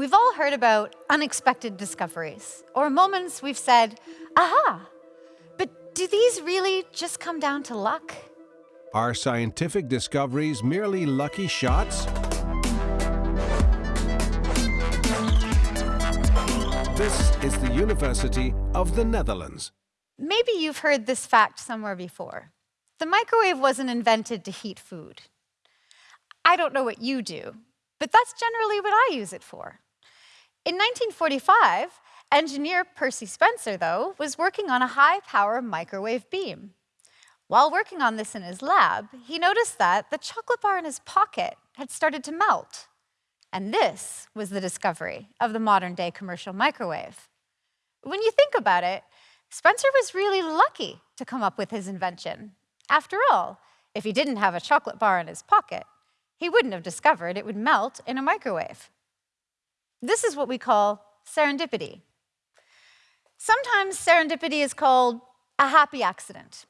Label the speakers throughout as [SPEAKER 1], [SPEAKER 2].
[SPEAKER 1] We've all heard about unexpected discoveries, or moments we've said, aha, but do these really just come down to luck?
[SPEAKER 2] Are scientific discoveries merely lucky shots? This is the University of the Netherlands.
[SPEAKER 1] Maybe you've heard this fact somewhere before. The microwave wasn't invented to heat food. I don't know what you do, but that's generally what I use it for. In 1945, engineer Percy Spencer, though, was working on a high-power microwave beam. While working on this in his lab, he noticed that the chocolate bar in his pocket had started to melt. And this was the discovery of the modern-day commercial microwave. When you think about it, Spencer was really lucky to come up with his invention. After all, if he didn't have a chocolate bar in his pocket, he wouldn't have discovered it would melt in a microwave. This is what we call serendipity. Sometimes serendipity is called a happy accident.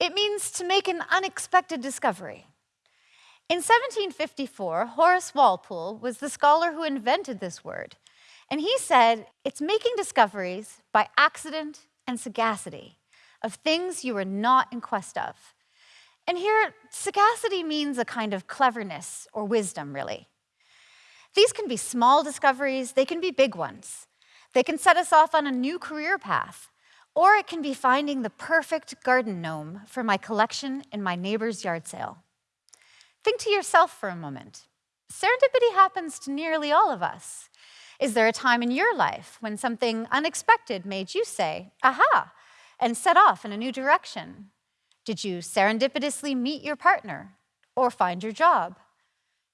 [SPEAKER 1] It means to make an unexpected discovery. In 1754, Horace Walpole was the scholar who invented this word, and he said it's making discoveries by accident and sagacity of things you were not in quest of. And here, sagacity means a kind of cleverness or wisdom, really. These can be small discoveries, they can be big ones. They can set us off on a new career path, or it can be finding the perfect garden gnome for my collection in my neighbor's yard sale. Think to yourself for a moment. Serendipity happens to nearly all of us. Is there a time in your life when something unexpected made you say, aha, and set off in a new direction? Did you serendipitously meet your partner or find your job?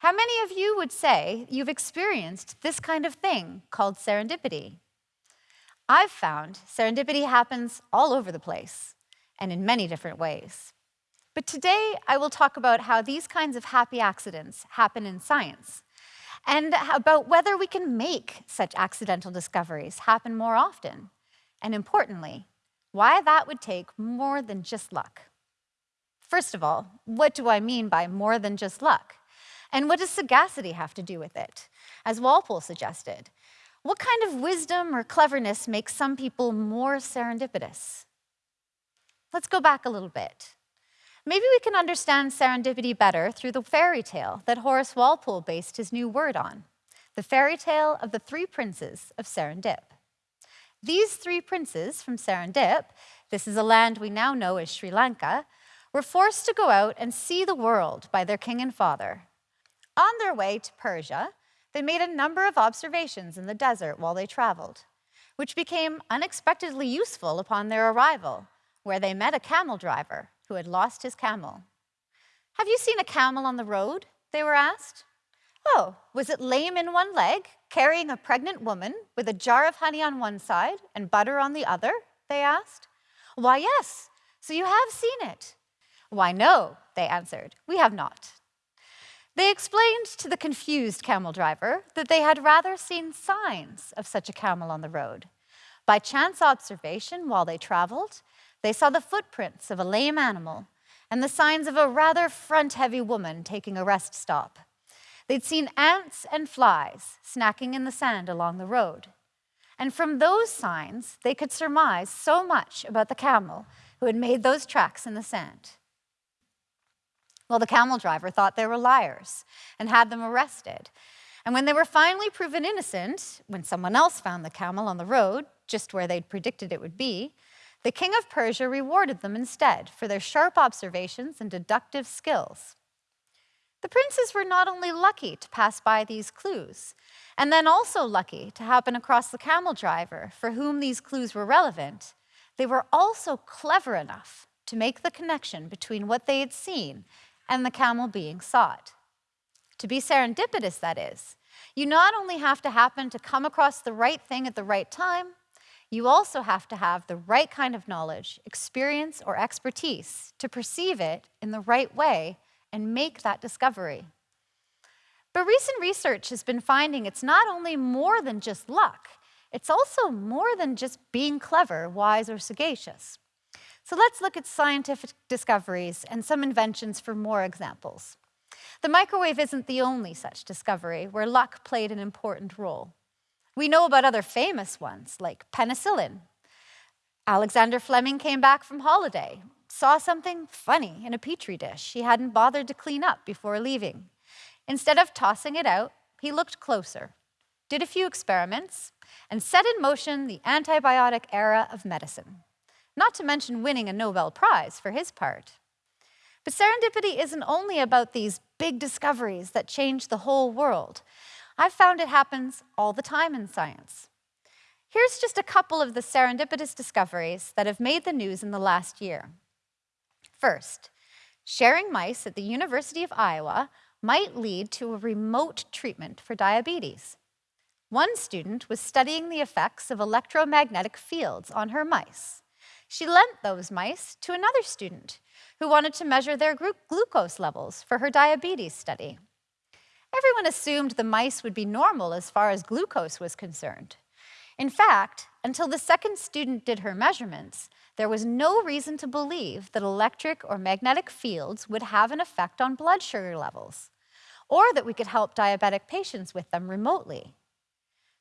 [SPEAKER 1] How many of you would say you've experienced this kind of thing called serendipity? I've found serendipity happens all over the place and in many different ways. But today I will talk about how these kinds of happy accidents happen in science and about whether we can make such accidental discoveries happen more often. And importantly, why that would take more than just luck. First of all, what do I mean by more than just luck? And what does sagacity have to do with it? As Walpole suggested, what kind of wisdom or cleverness makes some people more serendipitous? Let's go back a little bit. Maybe we can understand serendipity better through the fairy tale that Horace Walpole based his new word on, the fairy tale of the three princes of Serendip. These three princes from Serendip, this is a land we now know as Sri Lanka, were forced to go out and see the world by their king and father, on their way to Persia, they made a number of observations in the desert while they traveled, which became unexpectedly useful upon their arrival, where they met a camel driver who had lost his camel. Have you seen a camel on the road? They were asked. Oh, was it lame in one leg, carrying a pregnant woman with a jar of honey on one side and butter on the other? They asked. Why, yes, so you have seen it. Why, no, they answered, we have not. They explained to the confused camel driver that they had rather seen signs of such a camel on the road. By chance observation while they traveled, they saw the footprints of a lame animal and the signs of a rather front-heavy woman taking a rest stop. They'd seen ants and flies snacking in the sand along the road. And from those signs, they could surmise so much about the camel who had made those tracks in the sand. Well, the camel driver thought they were liars and had them arrested. And when they were finally proven innocent, when someone else found the camel on the road, just where they'd predicted it would be, the king of Persia rewarded them instead for their sharp observations and deductive skills. The princes were not only lucky to pass by these clues, and then also lucky to happen across the camel driver for whom these clues were relevant, they were also clever enough to make the connection between what they had seen and the camel being sought. To be serendipitous, that is, you not only have to happen to come across the right thing at the right time, you also have to have the right kind of knowledge, experience, or expertise to perceive it in the right way and make that discovery. But recent research has been finding it's not only more than just luck, it's also more than just being clever, wise, or sagacious. So let's look at scientific discoveries and some inventions for more examples. The microwave isn't the only such discovery where luck played an important role. We know about other famous ones, like penicillin. Alexander Fleming came back from holiday, saw something funny in a petri dish he hadn't bothered to clean up before leaving. Instead of tossing it out, he looked closer, did a few experiments, and set in motion the antibiotic era of medicine, not to mention winning a Nobel Prize for his part. But serendipity isn't only about these big discoveries that change the whole world. I've found it happens all the time in science. Here's just a couple of the serendipitous discoveries that have made the news in the last year. First, sharing mice at the University of Iowa might lead to a remote treatment for diabetes. One student was studying the effects of electromagnetic fields on her mice. She lent those mice to another student who wanted to measure their glucose levels for her diabetes study. Everyone assumed the mice would be normal as far as glucose was concerned. In fact, until the second student did her measurements, there was no reason to believe that electric or magnetic fields would have an effect on blood sugar levels, or that we could help diabetic patients with them remotely.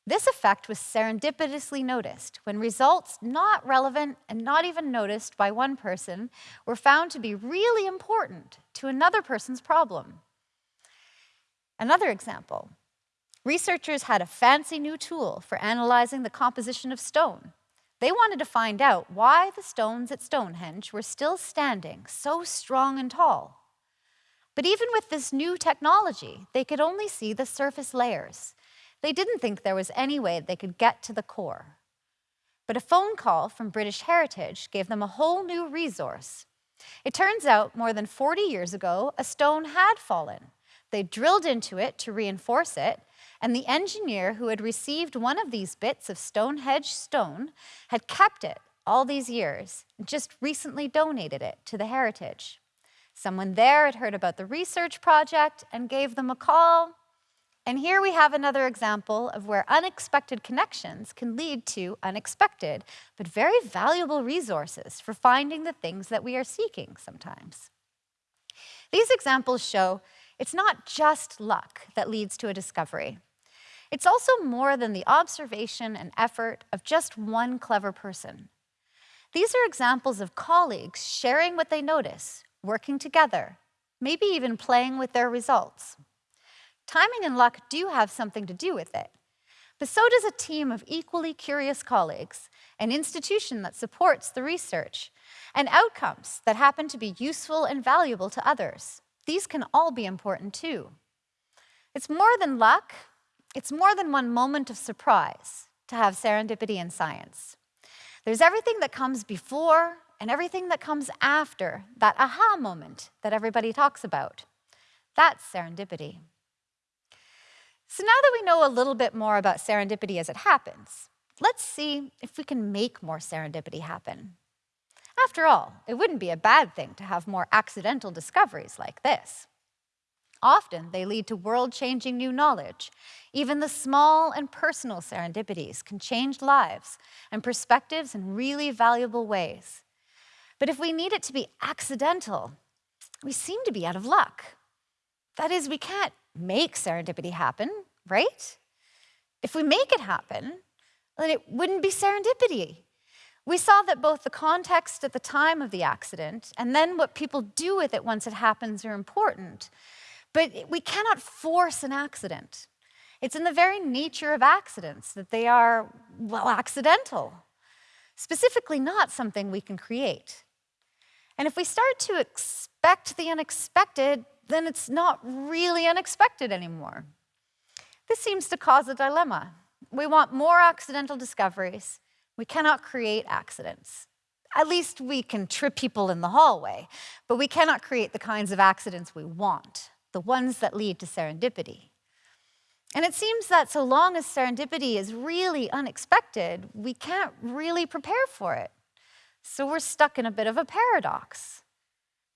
[SPEAKER 1] This effect was serendipitously noticed when results not relevant and not even noticed by one person were found to be really important to another person's problem. Another example, researchers had a fancy new tool for analyzing the composition of stone. They wanted to find out why the stones at Stonehenge were still standing so strong and tall. But even with this new technology, they could only see the surface layers. They didn't think there was any way they could get to the core. But a phone call from British Heritage gave them a whole new resource. It turns out more than 40 years ago, a stone had fallen. They drilled into it to reinforce it, and the engineer who had received one of these bits of Stonehenge stone had kept it all these years, and just recently donated it to the Heritage. Someone there had heard about the research project and gave them a call, and here we have another example of where unexpected connections can lead to unexpected, but very valuable resources for finding the things that we are seeking sometimes. These examples show it's not just luck that leads to a discovery. It's also more than the observation and effort of just one clever person. These are examples of colleagues sharing what they notice, working together, maybe even playing with their results. Timing and luck do have something to do with it. But so does a team of equally curious colleagues, an institution that supports the research, and outcomes that happen to be useful and valuable to others. These can all be important too. It's more than luck, it's more than one moment of surprise to have serendipity in science. There's everything that comes before and everything that comes after that aha moment that everybody talks about. That's serendipity. So now that we know a little bit more about serendipity as it happens, let's see if we can make more serendipity happen. After all, it wouldn't be a bad thing to have more accidental discoveries like this. Often they lead to world-changing new knowledge. Even the small and personal serendipities can change lives and perspectives in really valuable ways. But if we need it to be accidental, we seem to be out of luck. That is, we can't make serendipity happen, right? If we make it happen, then it wouldn't be serendipity. We saw that both the context at the time of the accident and then what people do with it once it happens are important. But we cannot force an accident. It's in the very nature of accidents that they are, well, accidental, specifically not something we can create. And if we start to expect the unexpected, then it's not really unexpected anymore. This seems to cause a dilemma. We want more accidental discoveries. We cannot create accidents. At least we can trip people in the hallway, but we cannot create the kinds of accidents we want, the ones that lead to serendipity. And it seems that so long as serendipity is really unexpected, we can't really prepare for it. So we're stuck in a bit of a paradox.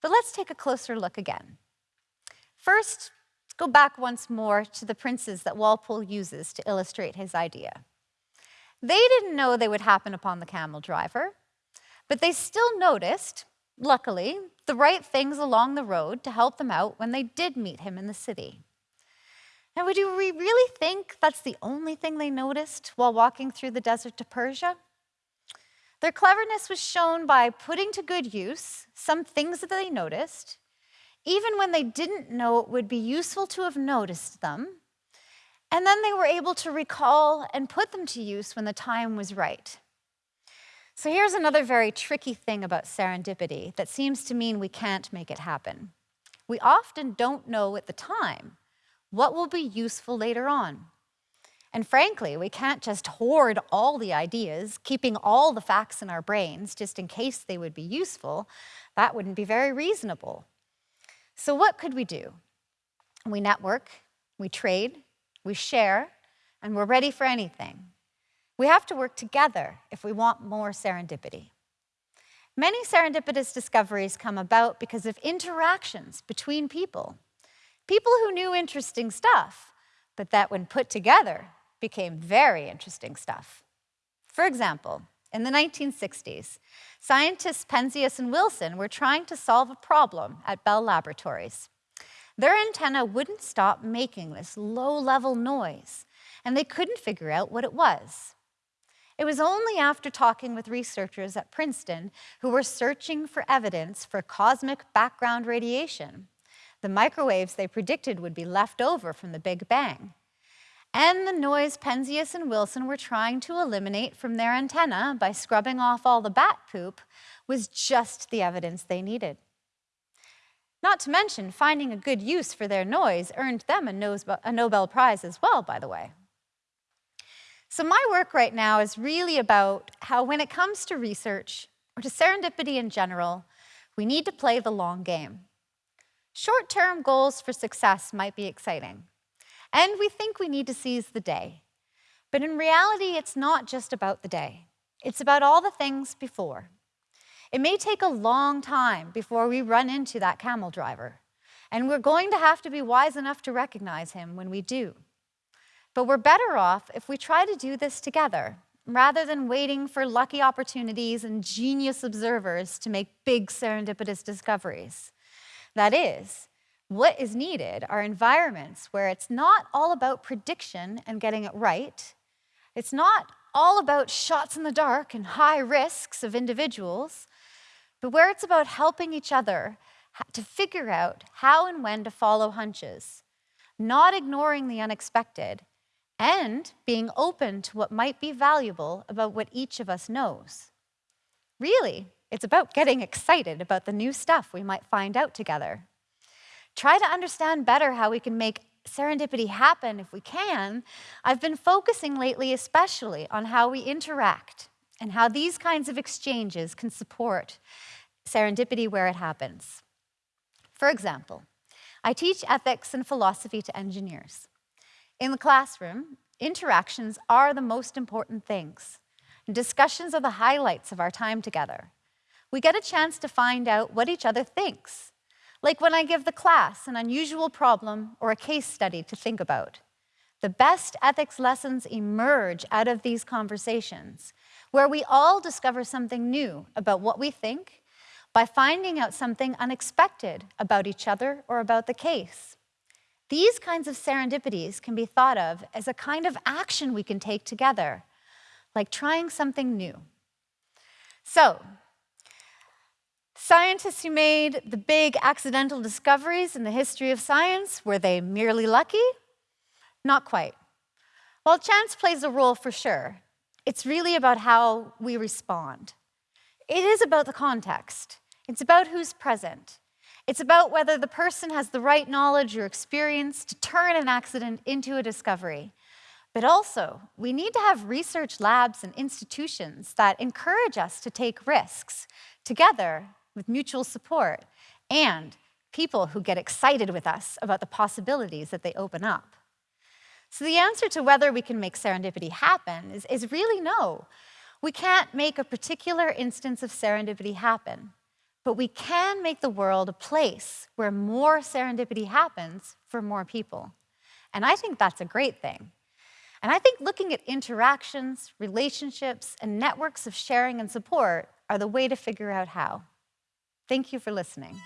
[SPEAKER 1] But let's take a closer look again. First, let's go back once more to the princes that Walpole uses to illustrate his idea. They didn't know they would happen upon the camel driver, but they still noticed, luckily, the right things along the road to help them out when they did meet him in the city. Now, do we really think that's the only thing they noticed while walking through the desert to Persia? Their cleverness was shown by putting to good use some things that they noticed, even when they didn't know it would be useful to have noticed them, and then they were able to recall and put them to use when the time was right. So here's another very tricky thing about serendipity that seems to mean we can't make it happen. We often don't know at the time what will be useful later on. And frankly, we can't just hoard all the ideas, keeping all the facts in our brains just in case they would be useful. That wouldn't be very reasonable. So what could we do? We network, we trade, we share, and we're ready for anything. We have to work together if we want more serendipity. Many serendipitous discoveries come about because of interactions between people. People who knew interesting stuff, but that when put together became very interesting stuff. For example, in the 1960s, scientists Penzias and Wilson were trying to solve a problem at Bell Laboratories. Their antenna wouldn't stop making this low-level noise, and they couldn't figure out what it was. It was only after talking with researchers at Princeton who were searching for evidence for cosmic background radiation the microwaves they predicted would be left over from the Big Bang. And the noise Penzias and Wilson were trying to eliminate from their antenna by scrubbing off all the bat poop was just the evidence they needed. Not to mention, finding a good use for their noise earned them a Nobel Prize as well, by the way. So my work right now is really about how when it comes to research, or to serendipity in general, we need to play the long game. Short-term goals for success might be exciting, and we think we need to seize the day. But in reality, it's not just about the day. It's about all the things before. It may take a long time before we run into that camel driver, and we're going to have to be wise enough to recognize him when we do. But we're better off if we try to do this together, rather than waiting for lucky opportunities and genius observers to make big serendipitous discoveries. That is, what is needed are environments where it's not all about prediction and getting it right. It's not all about shots in the dark and high risks of individuals, but where it's about helping each other to figure out how and when to follow hunches, not ignoring the unexpected, and being open to what might be valuable about what each of us knows. Really, it's about getting excited about the new stuff we might find out together. Try to understand better how we can make serendipity happen if we can. I've been focusing lately especially on how we interact and how these kinds of exchanges can support serendipity where it happens. For example, I teach ethics and philosophy to engineers. In the classroom, interactions are the most important things. Discussions are the highlights of our time together we get a chance to find out what each other thinks, like when I give the class an unusual problem or a case study to think about. The best ethics lessons emerge out of these conversations, where we all discover something new about what we think by finding out something unexpected about each other or about the case. These kinds of serendipities can be thought of as a kind of action we can take together, like trying something new. So Scientists who made the big accidental discoveries in the history of science, were they merely lucky? Not quite. While chance plays a role for sure, it's really about how we respond. It is about the context. It's about who's present. It's about whether the person has the right knowledge or experience to turn an accident into a discovery. But also, we need to have research labs and institutions that encourage us to take risks together with mutual support, and people who get excited with us about the possibilities that they open up. So the answer to whether we can make serendipity happen is, is really no. We can't make a particular instance of serendipity happen, but we can make the world a place where more serendipity happens for more people. And I think that's a great thing. And I think looking at interactions, relationships, and networks of sharing and support are the way to figure out how. Thank you for listening.